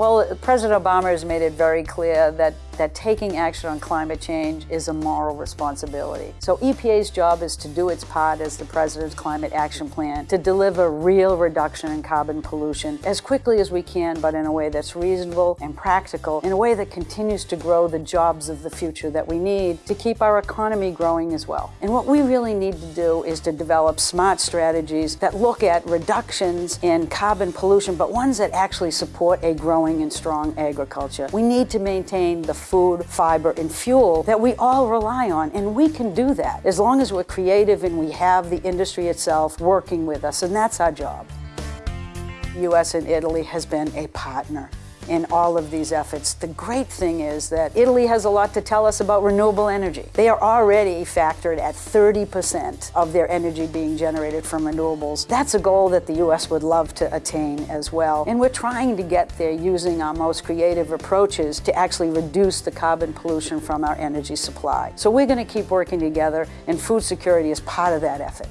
Well, President Obama has made it very clear that, that taking action on climate change is a moral responsibility. So EPA's job is to do its part as the President's Climate Action Plan to deliver real reduction in carbon pollution as quickly as we can, but in a way that's reasonable and practical, in a way that continues to grow the jobs of the future that we need to keep our economy growing as well. And what we really need to do is to develop smart strategies that look at reductions in carbon pollution, but ones that actually support a growing and strong agriculture. We need to maintain the food, fiber, and fuel that we all rely on, and we can do that as long as we're creative and we have the industry itself working with us, and that's our job. U.S. and Italy has been a partner in all of these efforts. The great thing is that Italy has a lot to tell us about renewable energy. They are already factored at 30% of their energy being generated from renewables. That's a goal that the U.S. would love to attain as well. And we're trying to get there using our most creative approaches to actually reduce the carbon pollution from our energy supply. So we're going to keep working together, and food security is part of that effort.